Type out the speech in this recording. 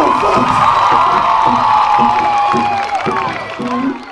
the fuck?